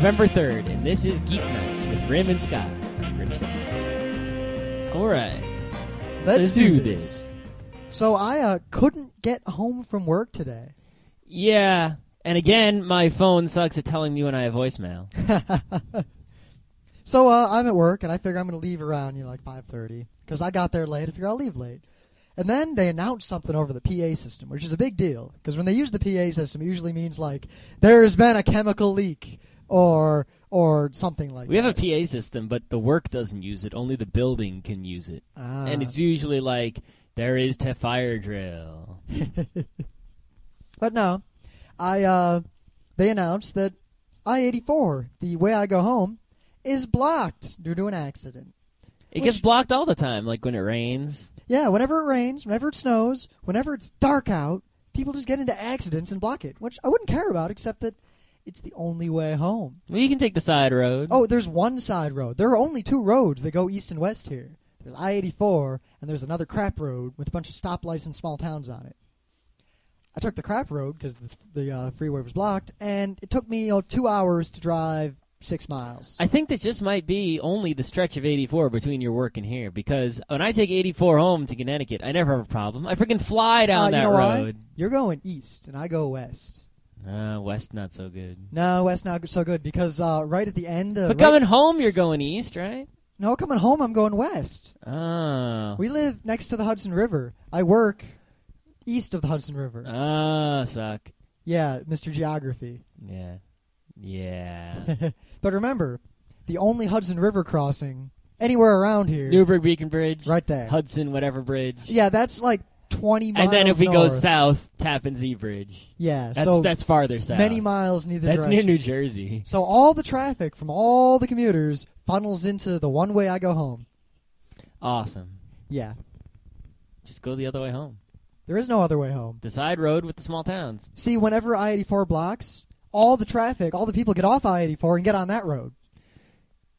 November 3rd, and this is Geek Nights with Rym and Scott. Grimson. All right. Let's, Let's do, do this. this. So I uh, couldn't get home from work today. Yeah, and again, my phone sucks at telling me when I have voicemail. So uh, I'm at work, and I figure I'm going to leave around, you know, like 5:30, because I got there late. I figure I'll leave late. And then they announced something over the PA system, which is a big deal, because when they use the PA system, it usually means like there's been a chemical leak or or something like We that. We have a PA system, but the work doesn't use it. Only the building can use it. Ah. And it's usually like, there is to fire drill. But no, I uh, they announced that I-84, the way I go home, is blocked due to an accident. It Which- gets blocked all the time, like when it rains. Yeah, whenever it rains, whenever it snows, whenever it's dark out, people just get into accidents and block it, which I wouldn't care about, except that it's the only way home. Well, you can take the side road. Oh, there's one side road. There are only two roads that go east and west here. There's I-84, and there's another crap road with a bunch of stoplights and small towns on it. I took the crap road because the, the uh, freeway was blocked, and it took me two hours to drive six miles. I think this just might be only the stretch of 84 between your work and here, because when I take 84 home to Connecticut, I never have a problem. I freaking fly down Uh, you that know why? road. You're going east, and I go west. Uh, west not so good. No, west not so good because uh, right at the end. Uh, But right- coming home, you're going east, right? no, coming home, I'm going west. Oh. We live next to the Hudson River. I work east of the Hudson River. Ah, suck. yeah, Mr. Geography. Yeah. Yeah. but remember, the only Hudson River crossing anywhere around here, Newburgh Beacon Bridge. right there. Hudson, whatever bridge. yeah, that's like 20 miles and then if we go south, Tappan Zee Bridge. yeah, That's so that's farther south. many miles in either That's near. New Jersey. So all the traffic from all the commuters funnels into the one way I go home. Awesome. Yeah, Just go the other way home. there is no other way home. The side road with the small towns. See, whenever I-84 blocks, all the traffic, all the people get off I-84 and get on that road.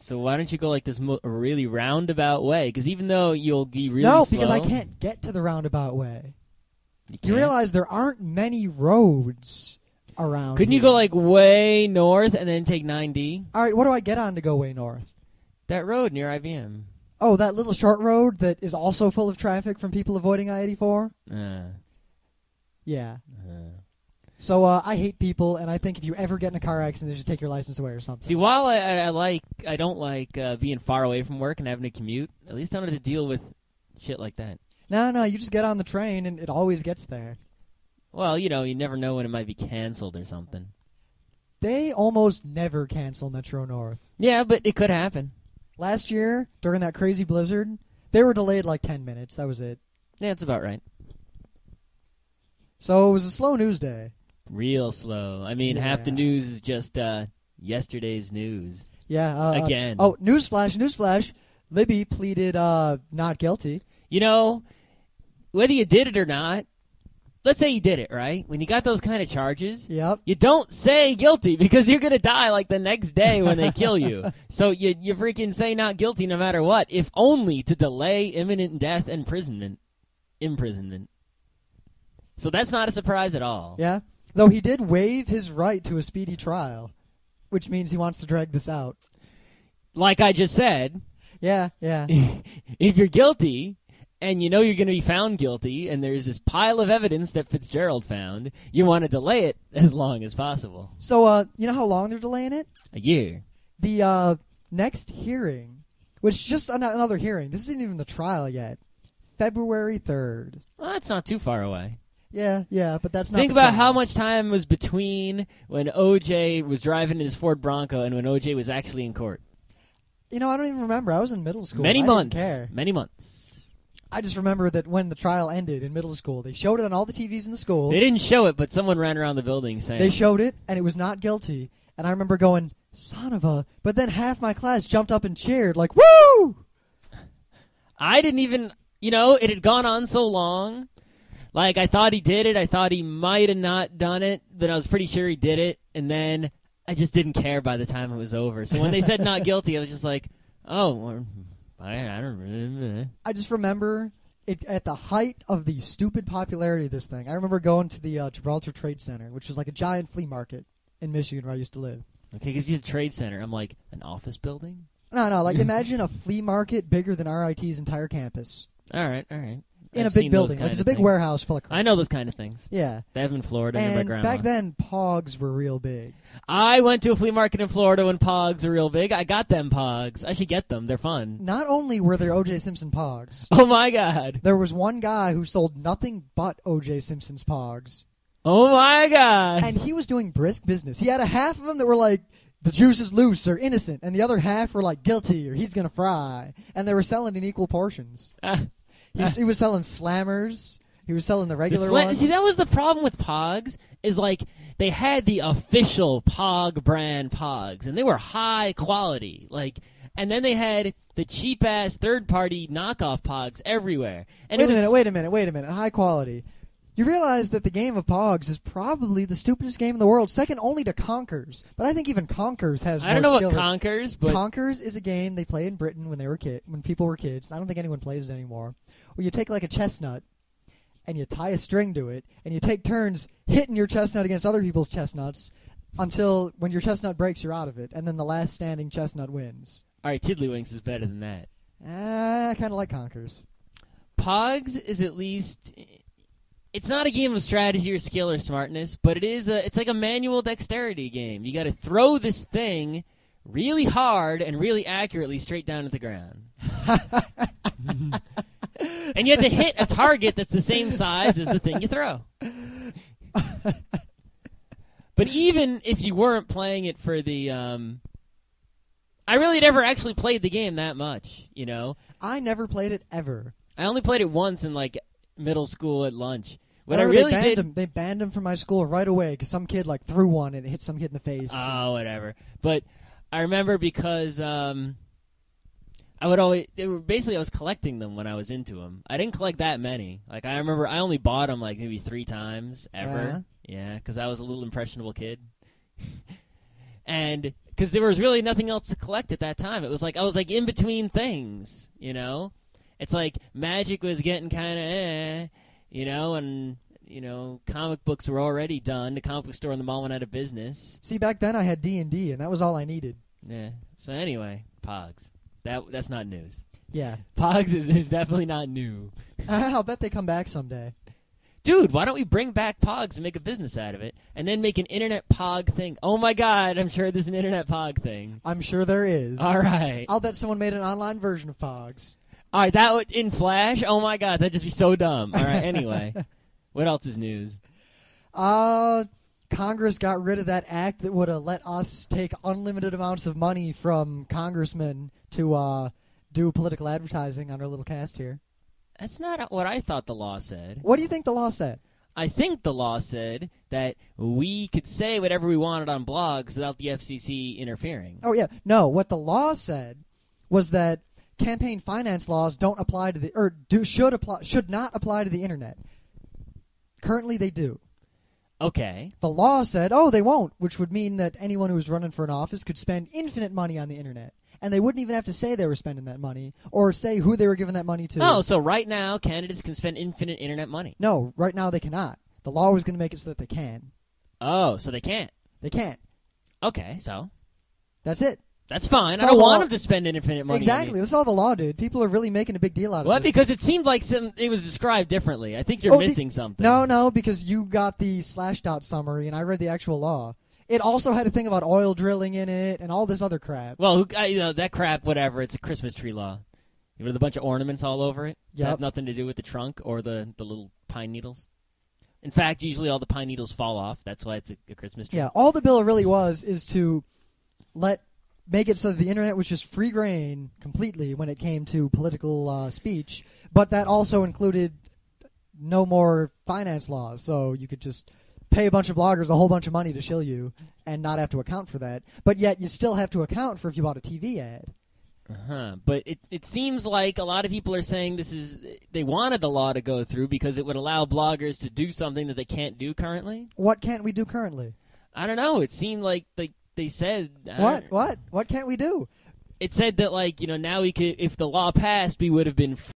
So why don't you go like this mo- really roundabout way? Because even though you'll be really no, slow, because I can't get to the roundabout way. You, You realize there aren't many roads around. Couldn't you here. go like way north and then take 9D? All right, what do I get on to go way north? That road near IBM. Oh, that little short road that is also full of traffic from people avoiding I-84. Uh, Yeah. So uh, I hate people, and I think if you ever get in a car accident, they just take your license away or something. See, while I, I, like, I don't like uh, being far away from work and having to commute. At least I don't have to deal with shit like that. no, no, you just get on the train, and it always gets there. Well, you know, you never know when it might be canceled or something. They almost never cancel Metro North. Yeah, but it could happen. Last year, during that crazy blizzard, they were delayed like 10 minutes. That was it. Yeah, it's about right. So it was a slow news day. Real slow. I mean, half the news is just uh, yesterday's news. Yeah. Uh, Again. Oh, newsflash, newsflash. Libby pleaded uh, not guilty. You know, whether you did it or not, let's say you did it, right? When you got those kind of charges, Yep. you don't say guilty because you're gonna die like the next day when they kill you. So you you freaking say not guilty no matter what, if only to delay imminent death and imprisonment. Imprisonment. So that's not a surprise at all. Yeah. Though he did waive his right to a speedy trial, which means he wants to drag this out. Like I just said, Yeah, yeah. if you're guilty and you know you're going to be found guilty and there's this pile of evidence that Fitzgerald found, you want to delay it as long as possible. so, uh, you know how long they're delaying it? A year. The uh, next hearing, which is just an- another hearing. This isn't even the trial yet. February third. Well, that's not too far away. Yeah, yeah, but that's not. Think about how much time was between when OJ was driving in his Ford Bronco and when OJ was actually in court. You know, I don't even remember. I was in middle school. Many I months. care. Many months. I just remember that when the trial ended in middle school, they showed it on all the TVs in the school. They didn't show it, but someone ran around the building saying, They showed it, and it was not guilty. And I remember going, "Son of a!" But then half my class jumped up and cheered, like, "Woo!" I didn't even, you know, it had gone on so long. Like, I thought he did it. I thought he might have not done it, but I was pretty sure he did it. And then I just didn't care by the time it was over. So when they said not guilty, I was just like, oh, I, I don't really. I just remember it at the height of the stupid popularity of this thing. I remember going to the uh, Gibraltar Trade Center, which was like a giant flea market in Michigan where I used to live. Okay, because he's a trade center. I'm like an office building. No, no. Like imagine a flea market bigger than RIT's entire campus All right, all right. In I've a big building. Like it's a big things. warehouse full of. Crap. I know those kind of things. Yeah. They have in Florida near my And grandma. back then, Pogs were real big. I went to a flea market in Florida when Pogs were real big. I got them Pogs. I should get them. They're fun. Not only were there O.J. Simpson Pogs, Oh my god. there was one guy who sold nothing but O.J. Simpson's Pogs, Oh my god. and he was doing brisk business. He had a half of them that were like. The juice is loose or innocent, and the other half were like guilty or he's gonna fry, and they were selling in equal portions. Ah, He, he was selling slammers. He was selling the the regular sla- ones. See, that was the problem with Pogs. Is like they had the official Pog brand Pogs, and they were high quality. Like, and then they had the cheap ass third party knockoff Pogs everywhere. And wait was, a minute, wait a minute, wait a minute. High quality. You realize that the game of Pogs is probably the stupidest game in the world, second only to Conkers. But I think even Conkers has. I don't know what Conkers, but Conkers is a game they played in Britain when they were kid, when people were kids. I don't think anyone plays it anymore. Where you take like a chestnut and you tie a string to it, and you take turns hitting your chestnut against other people's chestnuts until when your chestnut breaks, you're out of it, and then the last standing chestnut wins. all right, Tiddlywinks is better than that. Ah, I kind of like Conkers. Pogs is at least it's not a game of strategy or skill or smartness, but it is a it's like a manual dexterity game. You got to throw this thing really hard and really accurately straight down to the ground. and you have to hit a target that's the same size as the thing you throw. but even if you weren't playing it for the um I really never actually played the game that much, you know. I never played it ever. I only played it once in like middle school at lunch. What I Remember really they banned did. him. They banned him from my school right away because some kid like threw one and it hit some kid in the face. Oh, whatever. But I remember because um, I would always. They were basically I was collecting them when I was into them. I didn't collect that many. Like I remember, I only bought them like maybe three times ever. Yeah, because I was a little impressionable kid. and because there was really nothing else to collect at that time. It was like I was like in between things, you know. It's like magic was getting kind of eh, you know, and you know, comic books were already done. The comic book store in the mall went out of business. See, back then I had D and D, and that was all I needed. Yeah. So anyway, Pogs. That that's not news. Yeah, Pogs is, is definitely not new. I'll bet they come back someday. Dude, why don't we bring back Pogs and make a business out of it, and then make an internet Pog thing? Oh my God, I'm sure there's an internet Pog thing. I'm sure there is. All right, I'll bet someone made an online version of Pogs. all right. That would, in Flash. Oh my God, that'd just be so dumb. All right. Anyway, what else is news? Uh, Congress got rid of that act that would have let us take unlimited amounts of money from congressmen to uh, do political advertising on our little cast here. That's not what I thought the law said. What do you think the law said? I think the law said that we could say whatever we wanted on blogs without the FCC interfering. Oh yeah, no. What the law said was that campaign finance laws don't apply to the or do should apply should not apply to the internet. Currently, they do. Okay. The law said, oh, they won't, which would mean that anyone who was running for an office could spend infinite money on the internet. And they wouldn't even have to say they were spending that money or say who they were giving that money to. Oh, so right now candidates can spend infinite internet money. No, right now they cannot. The law was going to make it so that they can. Oh, so they can't. They can't. Okay, so That's it. That's fine. So I don't want them to spend infinite money. exactly. That's all the law did. People are really making a big deal out of What? this. Because it seemed like some it was described differently. I think you're Oh, the- missing something. No, no, because you got the Slashdot summary and I read the actual law. It also had a thing about oil drilling in it and all this other crap. Well, who, I, you know that crap. Whatever. It's a Christmas tree law. You With a bunch of ornaments all over it. that Have nothing to do with the trunk or the the little pine needles. In fact, usually all the pine needles fall off. That's why it's a, a Christmas tree. Yeah, all the bill really was is to let make it so that the internet was just free grain completely when it came to political uh, speech, but that also included no more finance laws, so you could just pay a bunch of bloggers a whole bunch of money to shill you and not have to account for that. But yet you still have to account for if you bought a TV ad. Uh-huh. But it, it seems like a lot of people are saying this is they wanted the law to go through because it would allow bloggers to do something that they can't do currently. What can't we do currently? I don't know. It seemed like they they said uh, What? What? What can't we do? It said that like you know now we could if the law passed we would have been